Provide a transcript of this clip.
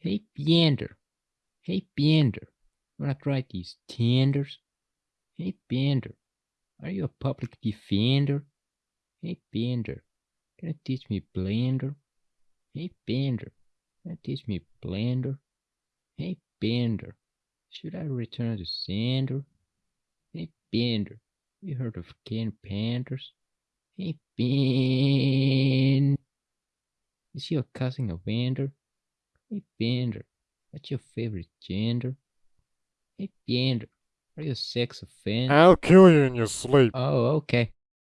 Hey, Bender. Hey, Bender. Wanna try these tenders? Hey, Bender. Are you a public defender? Hey, Bender. Can you teach me Blender? Hey, Bender. Can you teach me Blender? Hey, Bender. Should I return to sender? Hey, Bender. You heard of Ken Penders? Hey, Ben. Is your cousin a Bender? Hey, Bender. What's your favorite gender? Hey, Bender. Are you a sex offender? I'll kill you in your sleep. Oh, okay.